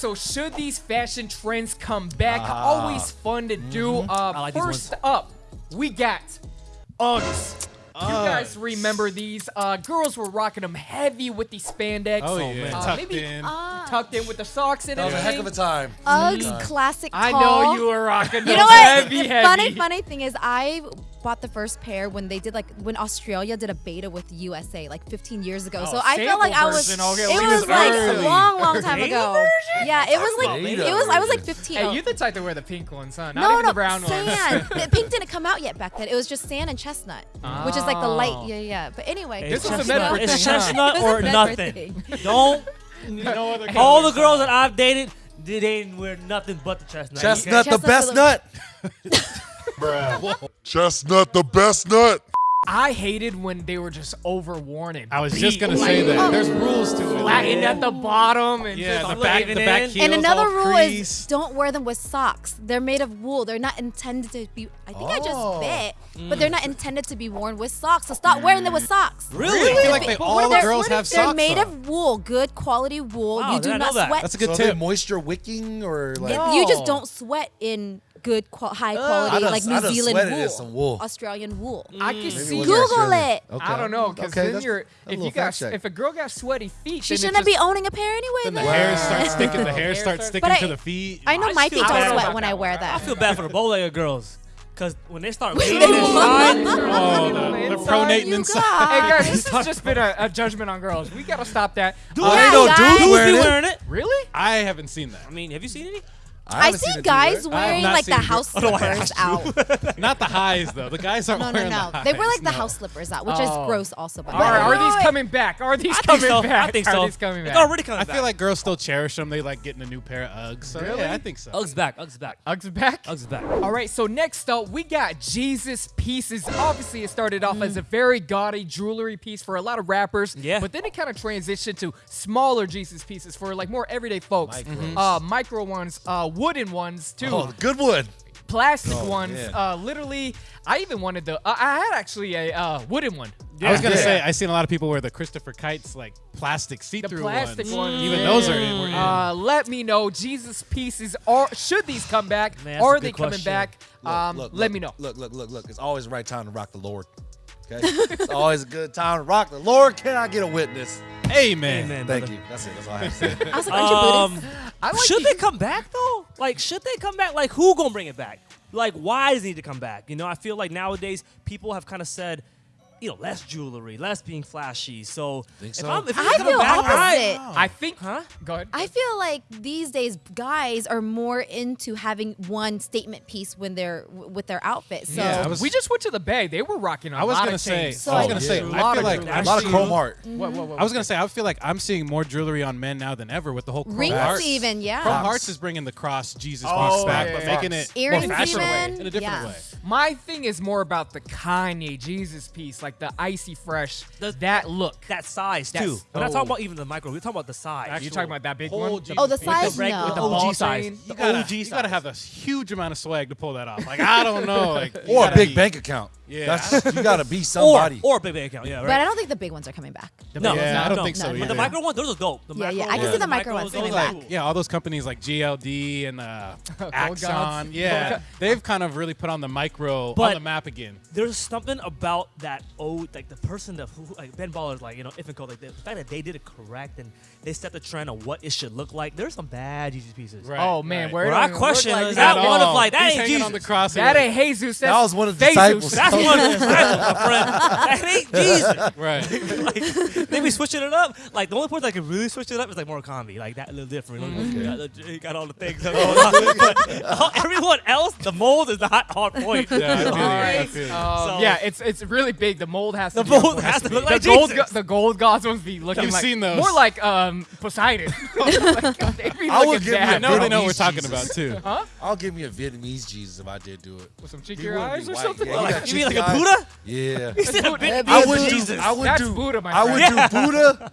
so should these fashion trends come back? Ah. Always fun to do. Uh, Mm-hmm. I like these first ones. up, we got Uggs. You guys remember these? Uh, girls were rocking them heavy with the spandex. Oh, yeah. Uh, Tucked maybe in. tucked in with the socks in and That was a everything. heck of a time. Uggs classic I know you were rocking those You know what? heavy, the heavy. funny, funny thing is, I bought the first pair when they did like when Australia did a beta with USA like 15 years ago. Oh, so I felt like I was. version. Okay, it was was like a long, long time ago. version? Yeah, it was like Beta it was. I was like 15. Hey, you the type to wear the pink ones, huh? Not no, even no, the brown ones. sand. The pink didn't come out yet back then. It was just sand and chestnut, which is like the Oh. light. Yeah, yeah. But anyway, It's was a chestnut, Medford it's thing, huh? chestnut It was a or nothing. Don't. No other All the girls that I've dated, they didn't wear nothing but the chestnut. Chestnut, the best for the- nut. Chestnut the best nut. I hated when they were just overworn and I was just gonna like, say that. There's rules to it. flattened at the bottom and Yeah, just the back, the back And heels and another all rule creased. is don't wear them with socks. They're made of wool. They're not intended to be. I think I Oh. just bit, but mm. they're not intended to be worn with socks. So stop wearing them with mm. socks. Really? I feel like they, But all what the if- girls what have if They're socks made on. of wool, good quality wool. Wow, you do did I not that? sweat. That's a good so tip. moisture wicking or like? It- You just don't sweat in good, qual- high I quality, done- like New Zealand wool, some wool. Australian wool. I can see. it Google Australian. it. Okay. I don't know because Okay, then you're if you got check. if a girl got sweaty feet, She then shouldn't it's be owning a pair anyway. Then the hair starts sticking. The hair Hair starts starts- sticking to the feet. I know I my feet feel don't sweat when I wear that. I feel bad for the bow-legged girls. Because when they start Wait, waving wait, inside, Oh, the, the Inside pronating you inside. Hey guys, this has just been a, a judgment on girls. We gotta stop that. Dude, Uh, I Yeah, know guys. dudes dudes wearing be wearing it. really? I haven't seen that. I mean, have you seen any? I haven't see guys either. I have wearing like the seen- house Oh, no, slippers out. Not the highs though. The guys aren't No, no, wearing no. the highs. They wear like the no. house slippers out, which Oh. is gross also. But Are, are these coming back? Are these I think coming so. back? I think so. Are these coming It's back? already coming I back. feel like girls still cherish them. They like getting a new pair of Uggs. So Really? yeah, I think so. Uggs back. Uggs back. Uggs back. Uggs back. All right, so next up, we got Jesus pieces. Obviously, it started off as a very gaudy jewelry piece for a lot of rappers. Yeah. But then it kind of transitioned to smaller Jesus pieces for like more everyday folks. Micros. Uh, micro ones, uh, wooden ones too, Oh, good wood. plastic Oh, ones. Uh, literally, I even wanted the. Uh, I had actually a uh, wooden one. I was gonna Yeah. say I seen a lot of people wear the Christopher Kites like plastic see-through plastic ones. ones. Even those are in. Were in. Uh, let me know, Jesus pieces. Are should these come back? Man, are they coming question. back? Look, um, look, let look, me know. Look, look, look, look. It's always the right time to rock the Lord. Okay, it's always a good time to rock the Lord. Can I get a witness? Amen. Amen. Thank brother. you. That's it. That's all I have to say. I was like, aren't you Um, Buddhist? I like should the- they come back though? Like, should they come back? Like, who gonna bring it back? Like, why does it need to come back? You know, I feel like nowadays people have kind of said, you know, less jewelry, less being flashy. So, Think if? I'm, if I feel back, opposite. I, I think. huh? Go ahead. I feel like these days guys are more into having one statement piece when they're with their outfit. So Yeah, was- we just went to the bay. They were rocking a I was lot gonna of say. chains. I was gonna say. A I lot feel of like jewelry. lot of seeing- chrome heart. Mm-hmm. What, what, what, I was gonna say I feel like I'm seeing more jewelry on men now than ever with the whole chrome rings hearts. even, yeah. Chrome hearts is bringing the cross Jesus Oh, piece back, yeah, but yeah, making it Earrings more fashionable in a different yeah. way. My thing is more about the Kanye Jesus piece, like the icy fresh, The- that look. that size That's- too. We're not oh. talking about even the micro. We're talking about the size. Are you talking about that big whole one? Jesus Oh, the piece. size? reg- No. with the The OG ball size. chain? The You gotta, OG you size. gotta have a huge amount of swag to pull that off. Like I don't know, like Or a big be- bank account. Yeah. That's, you gotta be somebody. or a big bank account. Yeah, right. But I don't think the big ones are coming back. No, Yeah, I don't no, think so no, But the micro ones, those are dope. The Yeah, yeah, micro I can ones, see the micro ones coming back. cool. Yeah, all those companies like GLD and uh, Axon. Yeah, they've kind of really put on the micro on the map again. There's something about that old, like the person that who, like Ben Baller's like, you know, if and Co. Like the fact that they did it correct and they set the trend of what it should look like. There's some bad Jesus pieces. Right. Oh man, right. where Where I question like is that. that one of like that ain't Jesus. on the cross. That ain't Jesus. That was one of the disciples. That's one of the disciples, my friend. That ain't Jesus. right. like, they be switching it up. Like the only person that can really switch it up is like Murakami. Like that little different. He, got, the- he got all the things. going on. But all- everyone else, the mold is the hot hard point. Yeah, I feel you. I feel you. Um, So- yeah, it's it's really big. The mold has to The be mold has to look the like gold, Jesus. go- the gold gods must be looking You've like seen those. more like um Poseidon. Like, they be I would looking give you I bad. know they know what we're talking about too. Huh? I'll give me a Vietnamese Jesus if I did do it. With some He wouldn't eyes or white. something. Yeah, he got you mean like cheeky a. Buddha? Yeah. He said a big I would Jesus. do. I would That's do. Buddha, my I would friend. do Buddha,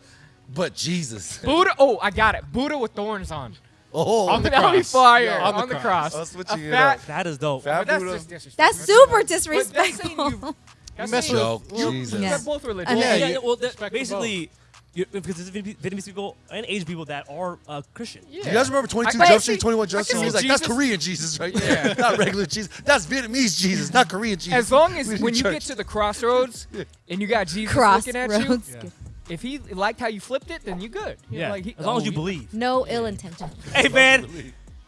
but Jesus. Buddha. Oh, I got it. Buddha with thorns on. Oh, On the That'll be cross. fire. Yeah, on, on the, the cross. cross. I'll switch A it fat, up. That is dope. Fat that's Buddha. just disrespectful. That's super But that's saying disrespectful. you. That's mess saying Joke, you- Jesus. Yeah. They're both religious. Yeah, Yeah, yeah, well, that- respect basically, you- because there's Vietnamese Vietnamese people and Asian people that are uh, Christian. Yeah. Do you guys remember 22 I- Jump I Street, 21 Jump Street? He's like, that's Korean Jesus right there. not regular Jesus. That's Vietnamese Jesus, not Korean Jesus. As long as when you church. get to the crossroads and you got Jesus looking at you, Crossroads. if he liked how you flipped it, then you good. You know, Yeah, like he- as long as oh, you believe. No ill intention. Hey man,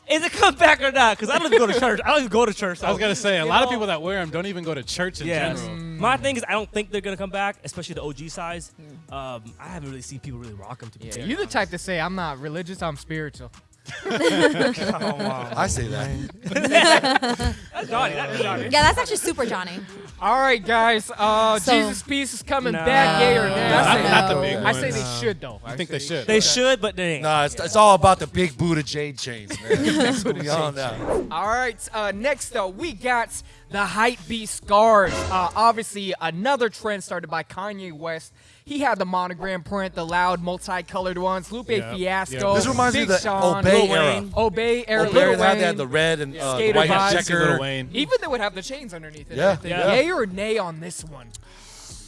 is it come back or not? Because I don't even go to church. I don't even go to church. I was gonna say a you lot of people that wear them don't even go to church in Yes. general. My thing is, I don't think they're gonna come back, especially the OG size. Um, I haven't really seen people really rock them. To be Yeah, fair. you the type to say I'm not religious, I'm spiritual. oh, wow. I say that. That's Johnny. That's Johnny. Yeah, that's actually super Johnny. All right, guys. Uh, So- Jesus piece is coming No. back, yay or nay? No. I say, Not, not the No. big I say they should though. I think they should. They should, but they ain't. Nah, it's, it's all about the big Buddha jade chains, man. That's what we on now. All right. Uh, next up, we got the hype beast scars. Uh, obviously, another trend started by Kanye West. He had the monogram print, the loud, multicolored ones. Lupe Yep, Fiasco. yep. This reminds me of the Sean, Obey Lil era. Wayne. Obey era. Well, Lil Bears had Wayne. that, the red and uh, the white vibes. Checker. Even they would have the chains underneath it. Yeah, I yeah. Yay or nay on this one?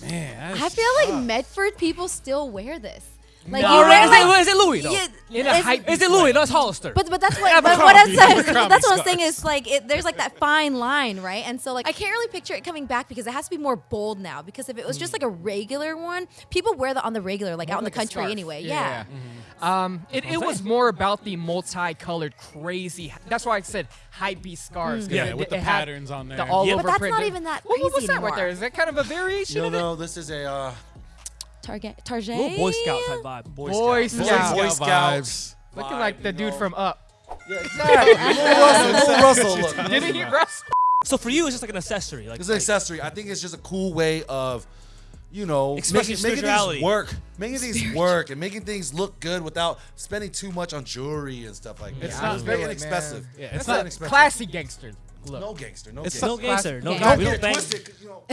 Man, I feel like Medford people still wear this. Like No, you wear is, like it, is it Louis though? yeah, In a it's- hype Is it Louis? No, it's Hollister. But but that's what but what I'm saying. That's what I'm saying is like it, there's like that fine line, right? And so like I can't really picture it coming back because it has to be more bold now. Because if it was just like a regular one, people wear that on the regular, like out in the like a country anyway. Yeah. Yeah. Um, it, it was more about the multicolored, crazy. That's why I said hype beast scars. 'cause Yeah, it- with the it patterns on there. The there. all Yeah, over But that's print. not even that What- crazy What's that anymore. right there? Is that kind of a variation No, of it? know, this is a uh, Target Target. little Boy Scout type vibe. Boy, Boy Scout. Scout. Boy Boy Scouts. Looking like the dude know? from Up. Yeah, exactly. Little Russell, little Russell. Didn't he, Russ? So for you, it's just like an accessory. Like It's an accessory. I think it's just a cool way of, you know, making, making things work, making things work, and making things look good without spending too much on jewelry and stuff like that. It's It's not not very really, inexpensive. Yeah, It's it's not not inexpensive. classy gangster. Look. No gangster. No It's gangster. no gangster. No Yeah. gangster. Don't We get don't it bang. twisted. 'cause, You know.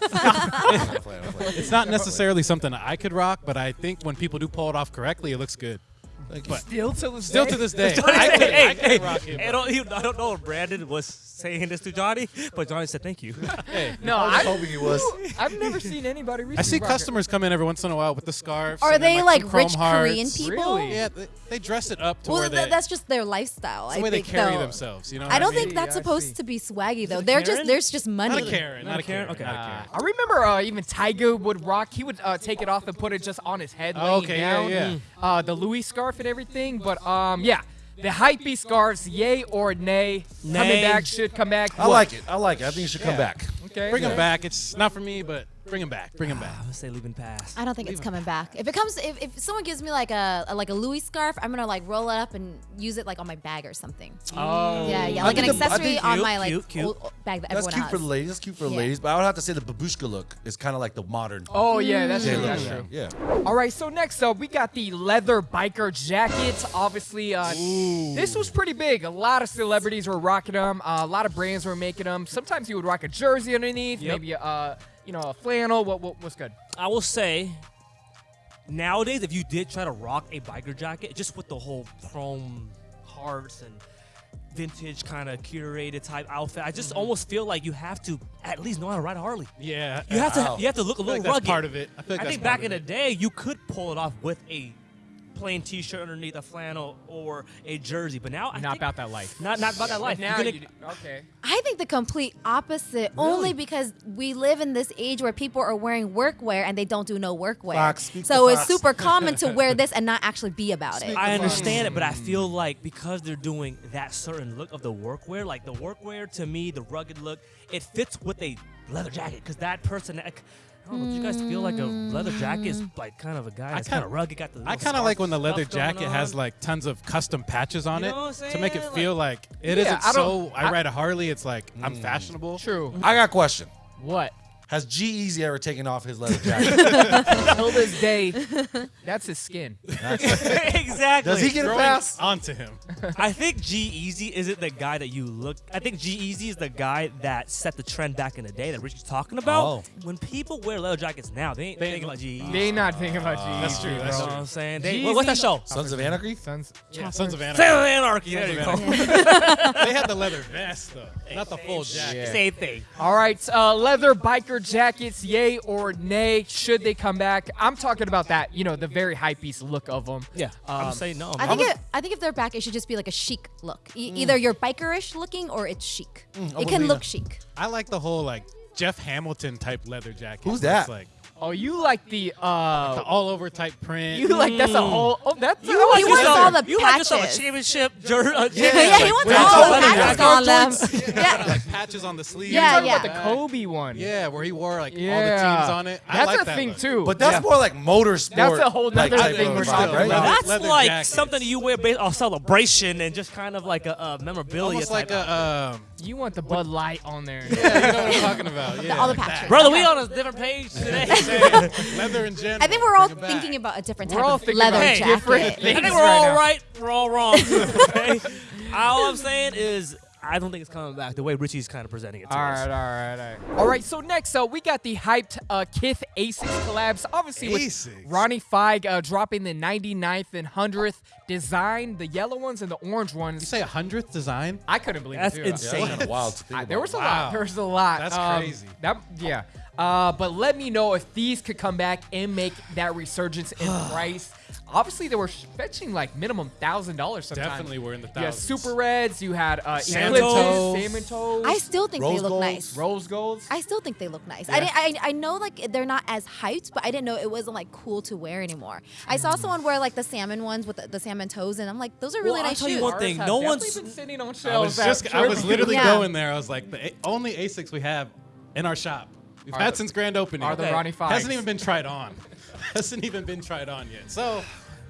I'm playing, I'm playing. It's not necessarily something I could rock, but I think when people do pull it off correctly, it looks good. But Still to this still day? to this day, Hey, I could, hey, I hey, rock it. I don't, he- I don't know if Brandon was saying this to Johnny, but Johnny said thank you. Hey, No, I was I, hoping he was. I've never seen anybody I see customers come in every once in a while with the scarves. Are and then, they some like rich hearts. Korean people? Really? Yeah, they, they dress it up to Well, where th- they. that's just their lifestyle. that's I the way they think, carry though. themselves. You know. I don't mean? think that's I supposed to be swaggy though. They're just there's just money. Not a Karen. Not a Karen. Okay. Not a Karen. I remember uh, even Tiger would rock. He would uh, take it off and put it just on his head, Oh, laying okay, yeah, down. yeah. Uh, the Louis scarf and everything. But um, yeah, the hypey scarves, yay or nay? Coming back should come back. I like it. I like it. I think it should come back. Okay. Bring them back. It's not for me, but bring him back. Bring him back. I'm gonna say leaving pass. I don't think it's coming back. If it comes, if, if someone gives me like a, a like a Louis scarf, I'm gonna like roll it up and use it like on my bag or something. Oh. Yeah, yeah, I like an think the- I accessory think on cute, my like cute, cute. old- old bag that That's everyone cute has. for the ladies. That's cute for the Yeah. ladies. But I would have to say the babushka look is kind of like the modern. Oh yeah, that's J true. look. That's true. Yeah. All right, so next up, we got the leather biker jackets. Obviously, uh, this was pretty big. A lot of celebrities were rocking them. Uh, a lot of brands were making them. Sometimes you would rock a jersey underneath, Yep. maybe uh, you know, a flannel. What, what what's good? I will say, nowadays, if you did try to rock a biker jacket, just with the whole chrome hearts and vintage kind of curated type outfit, I just mm-hmm. almost feel like you have to at least know how to ride a Harley. Yeah. You have to, you have to look a little like that's rugged. part of it. I feel like I think back in the day, you could pull it off with a plain T-shirt underneath a flannel or a jersey, but now I Not think about that life. not not about that life. Now You're you, okay. I think the complete opposite, only because we live in this age where people are wearing workwear and they don't do no workwear. Fox, so it's Fox. super common to wear this and not actually be about it. I understand it, but I feel like because they're doing that certain look of the workwear, like the workwear to me, the rugged look, it fits with a leather jacket. Because that person, I don't know, do you guys feel like a leather jacket is like kind of a guy that's kind kinda- rugged, got the I kind of like when the leather jacket has like tons of custom patches on You it know what I'm to make it saying? feel like it Yeah, not I don't- so. I, I- ride a Harley. It's like I'm mm. fashionable. True. I got a question. What? Has G-Eazy ever taken off his leather jacket? Till this day, that's his skin. exactly. Does he get a Growing pass? onto him. I think G-Eazy isn't the guy that you look. I think G-Eazy is the guy that set the trend back in the day that Richie's talking about. Oh. When people wear leather jackets now, they ain't They- thinking about G Easy. They not thinking about you. That's true, that's You know true. what I'm saying? They, what's that show? Sons of Anarchy? Sons. Sons of Anarchy. Sons of Anarchy. There you go. they had the leather vest though, not the full jacket. Same thing. All right, uh, leather biker biker jackets, yay or nay? Should they come back? I'm talking about that, you know, the very high piece look of them. Yeah, I'm Um, saying no. I think it, I think if they're back, it should just be like a chic look. E- Either you're bikerish looking or it's chic. it can look chic. I like the whole like Jeff Hamilton type leather jacket. Who's that? Like Oh, you like the uh, the all over type print. you like that's a whole. Oh, that's You I like like He wants all the you like yourself a championship jer- uh, Yeah, championship he wants with all the patches on them. yeah. like patches on the sleeves. Yeah, yeah. about the Kobe one. Yeah, where he wore like all the teams on it. I That's like a that thing look. too. But that's Yeah. more like motorsport. That's a whole like, thing of we're vibe, talking right? about. That's Leather like jacket. something you wear based on celebration and just kind of like a, a memorabilia. Almost like a um, You want the Bud Light on there. yeah, you know what I'm talking about. Yeah, all the patches. Brother, we on a different page today. Leather in general. I think we're all Bring it back. thinking about a different We're type of leather about Hey, jacket. different I think we're right all now. right. We're all wrong. okay? All I'm saying is, I don't think it's coming back the way Richie's kind of presenting it to All us. right, all right, all right. All right, so next up, we got the hyped uh, Kith Asics collabs. Obviously, with Ronnie Feig uh, dropping the 99th and 100th design, the yellow ones and the orange ones. You say a hundredth design? I couldn't believe That's it. Too. insane. Yeah, that's wild to think I- there was a Wow. lot. There was a lot. That's Um, crazy. That yeah. Uh, but let me know if these could come back and make that resurgence in price. Obviously, they were fetching like minimum thousand dollars sometimes. Definitely were in the You had thousands. super reds. You had uh, Salmon toes. salmon toes, I still think Rose they look golds. nice. rose golds. I still think they look nice. I, didn't, I I know like they're not as hyped, but I didn't know it wasn't like cool to wear anymore. I saw Mm. someone wear like the salmon ones with the, the salmon toes, and I'm like, those are really Well, I'll nice tell you shoes. one thing, no definitely one's- been sitting on I was shelves. just, I was literally Yeah. going there. I was like, the a- only Asics we have in our shop. We've Are had the- since grand opening. are the Okay. Ronnie Fives. Hasn't even been tried on. Hasn't even been tried on yet. So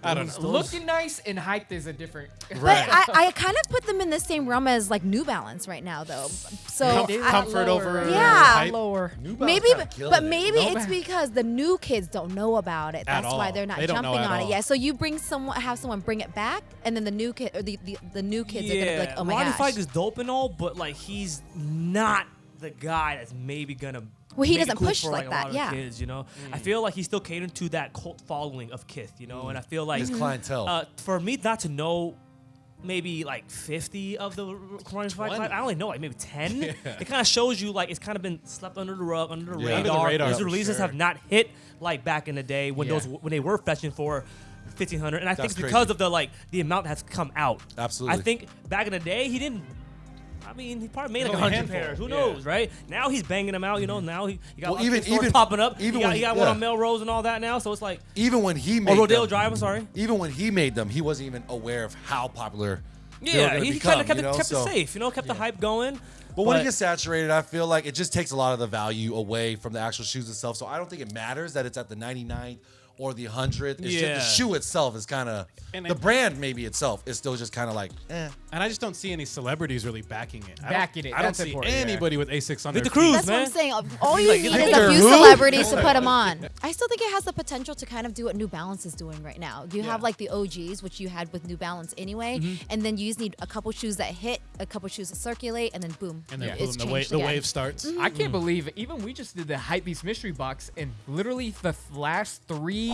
I don't know. looking nice and hyped is a different. But I, I kind of put them in the same realm as like New Balance right now, though. So Comf- I- comfort over Yeah. hype. lower. New maybe, but killing it. maybe it's because the new kids don't know about it. That's why they're not They jumping on all. it. Yeah. So you bring someone, have someone bring it back, and then the new kid or the, the, the new kids are gonna be like, oh my Ronnie gosh. Fieg is dope and all, but like he's not the guy that's maybe gonna. Well, he make doesn't cool push for, like a that, lot of yeah. kids, you know. Mm. I feel like he's still catering to that cult following of Kith, you know. And I feel like His clientele. Uh, for me not to know. Maybe like 50 of the Ronnie Fieg, 20. I only know like maybe 10. It kind of shows you like it's kind of been slept under the rug, under the Yeah. Under the radar. radar, His releases sure. have not hit like back in the day when Yeah. those when they were fetching for 1500 and I think That's it's because crazy. of the like the amount that's come out. Absolutely. I think back in the day he didn't. I mean, he probably made like a hundred pairs. Who yeah. knows, right? Now he's banging them out. You know, now he, he got Well, even- even- popping up. even he got, when he he- got one yeah. on Melrose and all that now. So it's like, even when he oh, made or Rodeo them, Drive. I'm sorry. even when he made them, he wasn't even aware of how popular they were Yeah, he kind of kept, you know? it, kept So- it safe. You know, kept the hype going. But when it gets saturated, I feel like it just takes a lot of the value away from the actual shoes itself. So I don't think it matters that it's at the 99th or the 100th. It's just the shoe itself is kind of the it- brand maybe itself is still just kind of like, eh. And I just don't see any celebrities really backing it. I don't- Backing it, I don't see important, yeah. anybody with Asics on Victor their feet. Cruz, That's what. I'm saying. All you Like, need is a few who? celebrities to put them on. I still think it has the potential to kind of do what New Balance is doing right now. You have like the OGs, which you had with New Balance anyway, Mm-hmm. and then you just need a couple shoes that hit, a couple shoes that circulate, and then boom, And then it's boom, the, wave, changed the wave starts. I can't believe it. Even we just did the Hypebeast mystery box, and literally the last three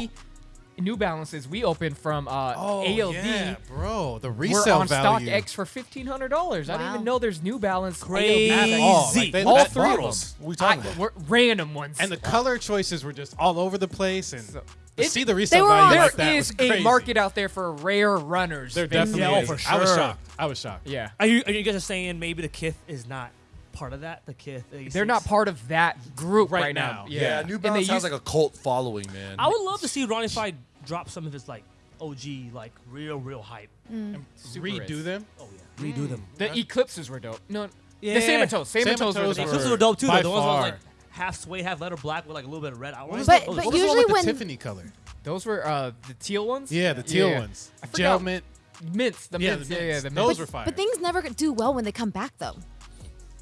New Balances we opened from uh, Oh, ALD yeah, bro. The were resale on value. StockX for fifteen hundred dollars. I didn't even know there's New Balance Crazy. ALD. At all. Like, they- All that- three of them. bottles. What are we talking I- about? were random ones. And the color choices were just all over the place. And So- to It- see the resale value on- there like that is was a market out there for rare runners. There They- definitely Yeah, is. for I was shocked. I was shocked. Yeah. Are you, are you guys saying maybe the Kith is not part of that? The Kith. They're not part of that group right, Right now. now. Yeah. Yeah, New And they Balance has like a cult following, man. I would love to see Ronnie Fieg drop some of his like OG, like real, real hype. Super Redo Reds. them. Oh yeah, redo them. The Eclipses were dope. No, Yeah. the Salmon Toes. Salmon, Salmon Toes, Toes were were- Eclipses were dope too. By Though. The ones that like half suede, half leather black with like a little bit of red. I What was But- the, but what was the usually when- the Tiffany color? Those were uh, the teal ones. Yeah, the teal Yeah. ones. I Gel mint. Mints. The Yeah, mints. the Yeah, yeah, mints. the Those mints. were fire. But things never do well when they come back though.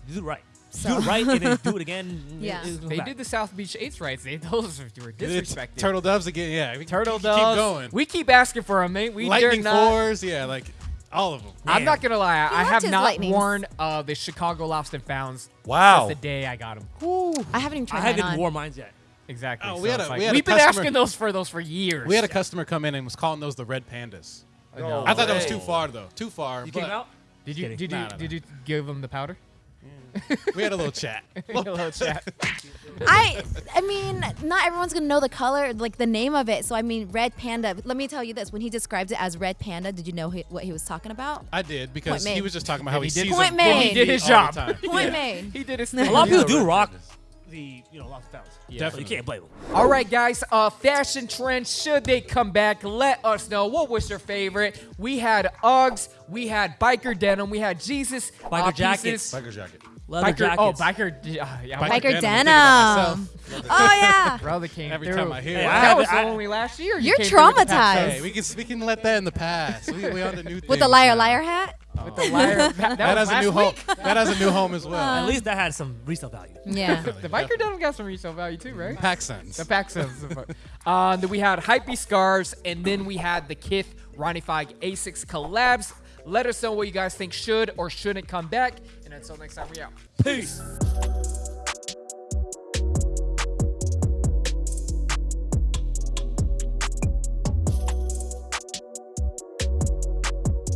You do it right. So- Do it right and then do it again. Yeah. it- They back. did the South Beach Eights rights. They those were It's disrespected. Turtle doves again. Yeah, we Turtle keep, doves. Keep going. We keep asking for them, mate. We dare Lightning not. fours. Yeah, like all of them. I'm not gonna lie. I have not lightnings. worn uh, the Chicago Lost and Founds Wow. since the day I got them. I haven't even I tried I haven't on. worn mine yet. Exactly. Oh, So we had a, like, we had we've been customer- asking those for those for years. We had a customer come in and was calling those the red pandas. No I thought that was too far though. Too far. You but came out. Did you did you Nah, nah, did you give them the powder? We had a little chat. A little chat. I I mean, not everyone's gonna know the color, like the name of it. So I mean, red panda. Let me tell you this: when he described it as red panda, did you know he, what he was talking about? I did because Point he made. was just talking about how he, he did- sees Point them made. He did his job. the time. Point made. He did his A lot of people do rock the you know lost fellas. So Definitely. you can't blame them. All right, guys. Uh, fashion trends. Should they come back? Let us know. What was your favorite? We had Uggs. We had biker denim. We had Jesus. Biker uh, jackets. pieces. Biker jacket. Leather Biker. jackets. Oh, biker. Uh, yeah, Biker Biker denim, denim. thinking about myself. Oh yeah. Brother came Every through. time I hear Hey, it. I that have- was I- only last year. You You're came through with the traumatized. Hey, we can we can let that in the past. We, we on the new With the liar now. liar hat. With the liar. That, that That has a new last home. That has a new home as well. At least that had some resale value. Yeah. week. The biker denim got some resale value too, right? PacSense. The pack says. uh, then we had Hype Scars, and then we had the Kith Ronnie Fieg Asics collabs. Let us know what you guys think should or shouldn't come back. And until next time, we out. Peace.